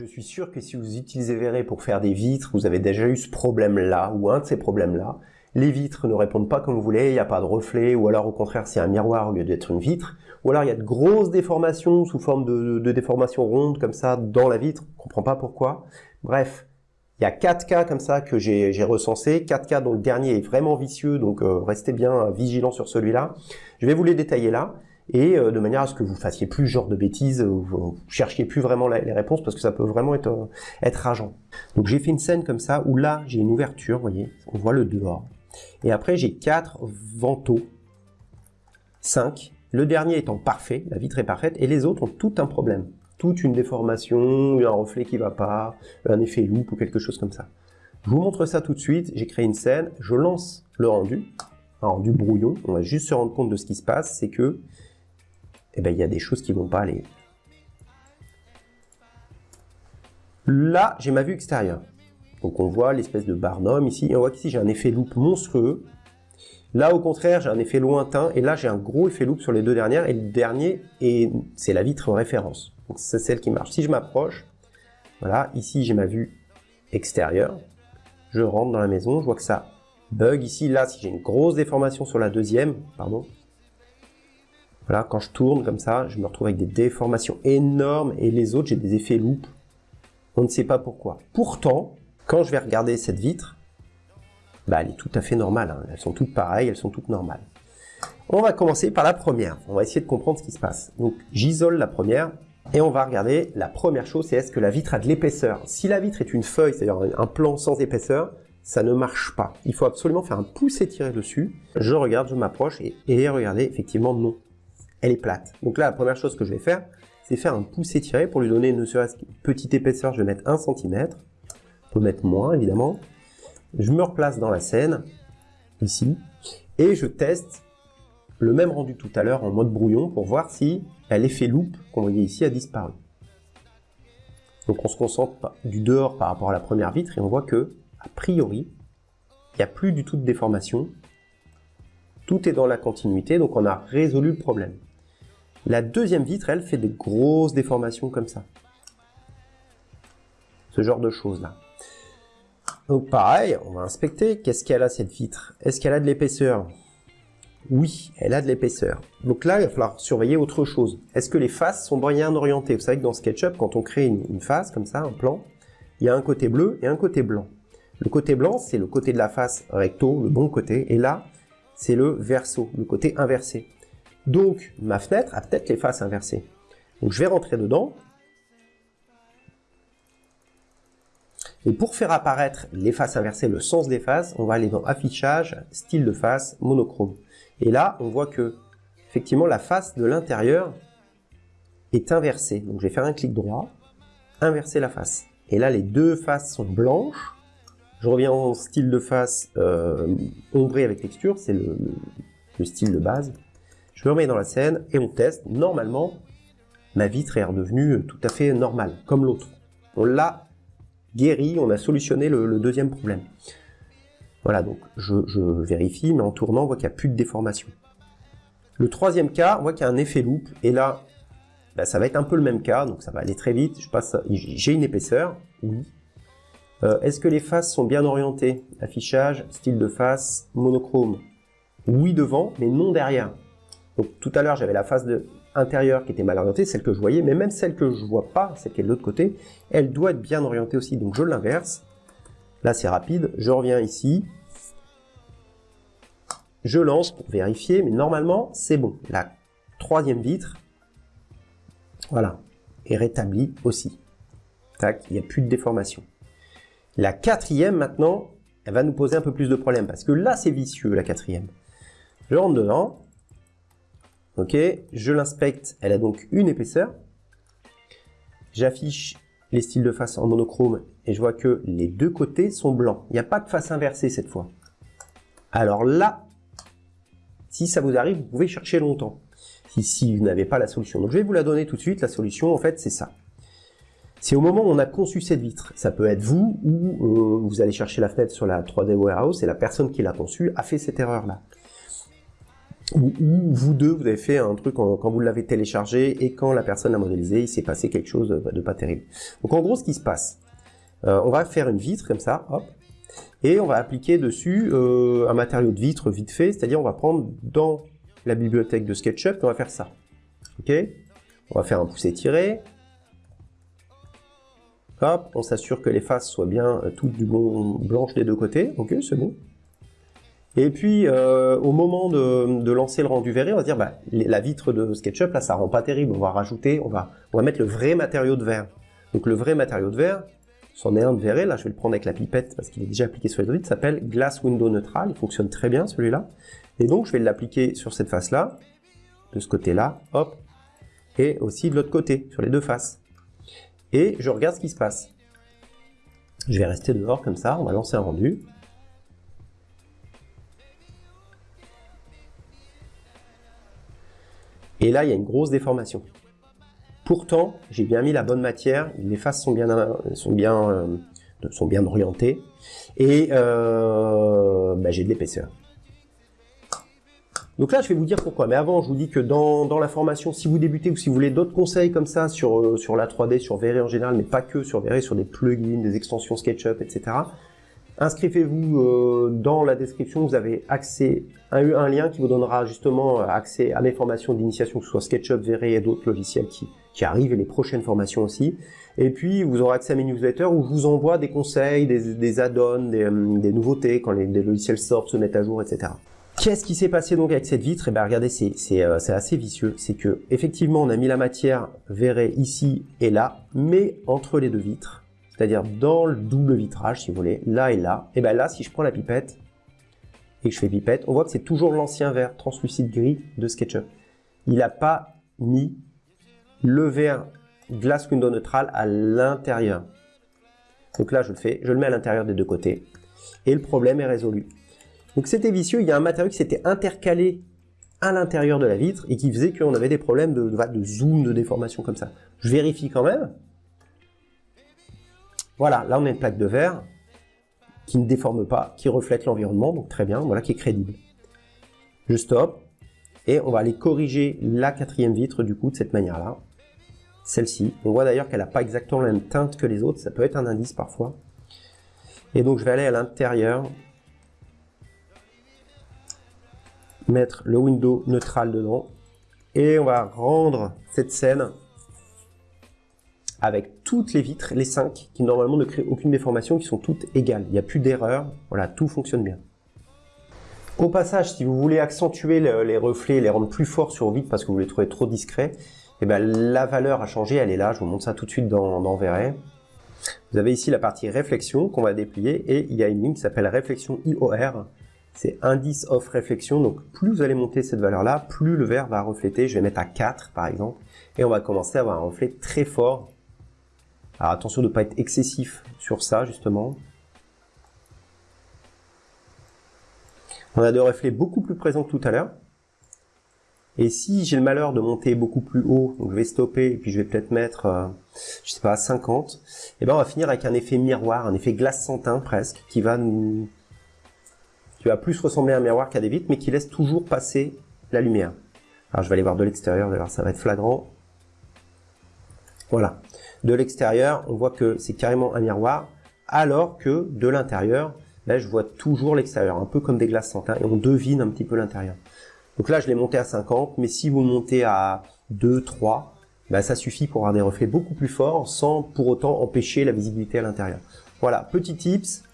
Je suis sûr que si vous utilisez Verré pour faire des vitres, vous avez déjà eu ce problème-là, ou un de ces problèmes-là. Les vitres ne répondent pas comme vous voulez, il n'y a pas de reflet, ou alors au contraire c'est un miroir au lieu d'être une vitre. Ou alors il y a de grosses déformations sous forme de, déformations rondes comme ça dans la vitre, on ne comprend pas pourquoi. Bref, il y a 4 cas comme ça que j'ai recensés, 4 cas dont le dernier est vraiment vicieux, donc euh, restez bien vigilant sur celui-là. Je vais vous les détailler là et euh, de manière à ce que vous fassiez plus ce genre de bêtises, vous, vous cherchiez plus vraiment les réponses parce que ça peut vraiment être, euh, être rageant. Donc j'ai fait une scène comme ça où là j'ai une ouverture, vous voyez, on voit le dehors. Et après j'ai quatre vantaux, 5, le dernier étant parfait, la vitre est parfaite, et les autres ont tout un problème. Toute une déformation, un reflet qui va pas, un effet loupe ou quelque chose comme ça. Je vous montre ça tout de suite, j'ai créé une scène, je lance le rendu, un rendu brouillon, on va juste se rendre compte de ce qui se passe, c'est que eh ben, il y a des choses qui vont pas aller. Là, j'ai ma vue extérieure. Donc on voit l'espèce de barnum ici, et on voit qu'ici j'ai un effet loupe monstrueux. Là, au contraire, j'ai un effet lointain, et là, j'ai un gros effet loupe sur les deux dernières, et le dernier, c'est la vitre référence. Donc c'est celle qui marche. Si je m'approche, voilà, ici j'ai ma vue extérieure, je rentre dans la maison, je vois que ça bug ici, là, si j'ai une grosse déformation sur la deuxième, pardon, voilà, quand je tourne comme ça, je me retrouve avec des déformations énormes et les autres, j'ai des effets loupe. On ne sait pas pourquoi. Pourtant, quand je vais regarder cette vitre, bah, elle est tout à fait normale. Hein. Elles sont toutes pareilles, elles sont toutes normales. On va commencer par la première. On va essayer de comprendre ce qui se passe. Donc, j'isole la première et on va regarder la première chose, c'est est-ce que la vitre a de l'épaisseur? Si la vitre est une feuille, c'est-à-dire un plan sans épaisseur, ça ne marche pas. Il faut absolument faire un pouce étiré dessus. Je regarde, je m'approche et regardez, effectivement, non elle est plate. Donc là, la première chose que je vais faire, c'est faire un pouce étiré pour lui donner ne qu'une petite épaisseur. Je vais mettre 1 cm. On peut mettre moins, évidemment. Je me replace dans la scène, ici, et je teste le même rendu tout à l'heure en mode brouillon pour voir si l'effet loupe qu'on voyait ici a disparu. Donc on se concentre du dehors par rapport à la première vitre et on voit que, a priori, il n'y a plus du tout de déformation. Tout est dans la continuité, donc on a résolu le problème. La deuxième vitre, elle, fait des grosses déformations comme ça. Ce genre de choses-là. Donc pareil, on va inspecter. Qu'est-ce qu'elle a cette vitre? Est-ce qu'elle a de l'épaisseur? Oui, elle a de l'épaisseur. Donc là, il va falloir surveiller autre chose. Est-ce que les faces sont bien orientées? Vous savez que dans SketchUp, quand on crée une, une face comme ça, un plan, il y a un côté bleu et un côté blanc. Le côté blanc, c'est le côté de la face recto, le bon côté. Et là, c'est le verso, le côté inversé. Donc, ma fenêtre a peut-être les faces inversées. Donc, je vais rentrer dedans. Et pour faire apparaître les faces inversées, le sens des faces, on va aller dans Affichage, Style de face, Monochrome. Et là, on voit que, effectivement, la face de l'intérieur est inversée. Donc, je vais faire un clic droit, inverser la face. Et là, les deux faces sont blanches. Je reviens en style de face euh, ombré avec texture, c'est le, style de base. Je me remets dans la scène et on teste. Normalement, ma vitre est redevenue tout à fait normale, comme l'autre. On l'a guéri, on a solutionné le, deuxième problème. Voilà, donc je, vérifie, mais en tournant, on voit qu'il n'y a plus de déformation. Le troisième cas, on voit qu'il y a un effet loupe, et là, bah, ça va être un peu le même cas, donc ça va aller très vite. J'ai une épaisseur, oui. Euh, est-ce que les faces sont bien orientées? Affichage, style de face, monochrome. Oui devant, mais non derrière. Donc tout à l'heure, j'avais la face de intérieure qui était mal orientée, celle que je voyais, mais même celle que je vois pas, celle qui est de l'autre côté, elle doit être bien orientée aussi. Donc je l'inverse. Là, c'est rapide. Je reviens ici. Je lance pour vérifier, mais normalement, c'est bon. La troisième vitre, voilà, est rétablie aussi. Tac, il n'y a plus de déformation. La quatrième, maintenant, elle va nous poser un peu plus de problèmes, parce que là, c'est vicieux, la quatrième. Je rentre dedans, Ok, je l'inspecte, elle a donc une épaisseur. J'affiche les styles de face en monochrome et je vois que les deux côtés sont blancs. Il n'y a pas de face inversée cette fois. Alors là, si ça vous arrive, vous pouvez chercher longtemps. Si, vous n'avez pas la solution. Donc je vais vous la donner tout de suite. La solution, en fait, c'est ça. C'est au moment où on a conçu cette vitre. Ça peut être vous ou euh, vous allez chercher la fenêtre sur la 3D Warehouse et la personne qui l'a conçue a fait cette erreur-là. Ou, vous deux, vous avez fait un truc quand, vous l'avez téléchargé et quand la personne l'a modélisé, il s'est passé quelque chose de, pas terrible. Donc en gros, ce qui se passe, euh, on va faire une vitre comme ça, hop, et on va appliquer dessus euh, un matériau de vitre vite fait, c'est-à-dire on va prendre dans la bibliothèque de SketchUp, on va faire ça. Ok? On va faire un pouce tiré. Hop, on s'assure que les faces soient bien euh, toutes du bon blanches des deux côtés. Ok, c'est bon. Et puis, euh, au moment de, lancer le rendu verré, on va dire, bah, la vitre de SketchUp, là, ça rend pas terrible. On va rajouter, on va, mettre le vrai matériau de verre. Donc, le vrai matériau de verre, c'en est un de verré. Là, je vais le prendre avec la pipette parce qu'il est déjà appliqué sur les vitres. s'appelle Glass Window Neutral. Il fonctionne très bien, celui-là. Et donc, je vais l'appliquer sur cette face-là, de ce côté-là, hop, et aussi de l'autre côté, sur les deux faces. Et je regarde ce qui se passe. Je vais rester dehors comme ça, on va lancer un rendu. Et là, il y a une grosse déformation. Pourtant, j'ai bien mis la bonne matière, les faces sont bien, sont bien, euh, sont bien orientées, et euh, bah, j'ai de l'épaisseur. Donc là, je vais vous dire pourquoi. Mais avant, je vous dis que dans, dans la formation, si vous débutez ou si vous voulez d'autres conseils comme ça sur, euh, sur la 3D, sur VRE en général, mais pas que sur VRE, sur des plugins, des extensions SketchUp, etc., Inscrivez-vous euh, dans la description, vous avez accès à un lien qui vous donnera justement euh, accès à mes formations d'initiation, que ce soit SketchUp, VRE et d'autres logiciels qui, qui arrivent, et les prochaines formations aussi. Et puis, vous aurez accès à mes newsletters où je vous envoie des conseils, des, des add-ons, des, euh, des, nouveautés, quand les, logiciels sortent, se mettent à jour, etc. Qu'est-ce qui s'est passé donc avec cette vitre? Eh bien, regardez, c'est assez vicieux. C'est que effectivement, on a mis la matière verrée ici et là, mais entre les deux vitres, c'est-à-dire dans le double vitrage, si vous voulez, là et là, et bien là, si je prends la pipette et que je fais pipette, on voit que c'est toujours l'ancien verre translucide gris de SketchUp. Il n'a pas mis le verre glace window neutral à l'intérieur. Donc là, je le fais, je le mets à l'intérieur des deux côtés. Et le problème est résolu. Donc c'était vicieux, il y a un matériau qui s'était intercalé à l'intérieur de la vitre et qui faisait qu'on avait des problèmes de, de zoom, de déformation comme ça. Je vérifie quand même, voilà, là on a une plaque de verre qui ne déforme pas, qui reflète l'environnement, donc très bien, voilà, qui est crédible. Je stoppe, et on va aller corriger la quatrième vitre du coup de cette manière-là. Celle-ci, on voit d'ailleurs qu'elle n'a pas exactement la même teinte que les autres, ça peut être un indice parfois. Et donc je vais aller à l'intérieur, mettre le window neutral dedans, et on va rendre cette scène avec toutes les vitres, les cinq, qui normalement ne créent aucune déformation, qui sont toutes égales. Il n'y a plus d'erreur, voilà, tout fonctionne bien. Au passage, si vous voulez accentuer les reflets, les rendre plus forts sur vitres parce que vous les trouvez trop discrets, eh ben, la valeur a changé, elle est là, je vous montre ça tout de suite dans, dans. Vous avez ici la partie réflexion qu'on va déplier et il y a une ligne qui s'appelle réflexion IOR. C'est indice of réflexion, donc plus vous allez monter cette valeur-là, plus le verre va refléter. Je vais mettre à 4 par exemple et on va commencer à avoir un reflet très fort alors attention de ne pas être excessif sur ça justement. On a des reflets beaucoup plus présents que tout à l'heure. Et si j'ai le malheur de monter beaucoup plus haut, donc je vais stopper et puis je vais peut-être mettre, euh, je sais pas, 50, et eh ben on va finir avec un effet miroir, un effet glace santin presque, qui va nous, qui va plus ressembler à un miroir qu'à des vitres, mais qui laisse toujours passer la lumière. Alors je vais aller voir de l'extérieur, d'ailleurs ça va être flagrant. Voilà. De l'extérieur, on voit que c'est carrément un miroir, alors que de l'intérieur, là, je vois toujours l'extérieur, un peu comme des glaces santin, et on devine un petit peu l'intérieur. Donc là, je l'ai monté à 50, mais si vous montez à 2, 3, ben, ça suffit pour avoir des reflets beaucoup plus forts, sans pour autant empêcher la visibilité à l'intérieur. Voilà, petit tips,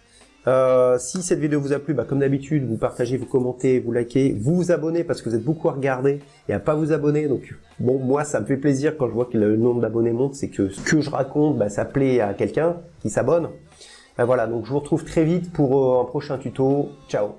euh, si cette vidéo vous a plu, bah, comme d'habitude, vous partagez, vous commentez, vous likez, vous vous abonnez parce que vous êtes beaucoup à regarder et à pas vous abonner. Donc bon, moi ça me fait plaisir quand je vois que le nombre d'abonnés monte, c'est que ce que je raconte, bah, ça plaît à quelqu'un qui s'abonne. Ben voilà, donc je vous retrouve très vite pour euh, un prochain tuto. Ciao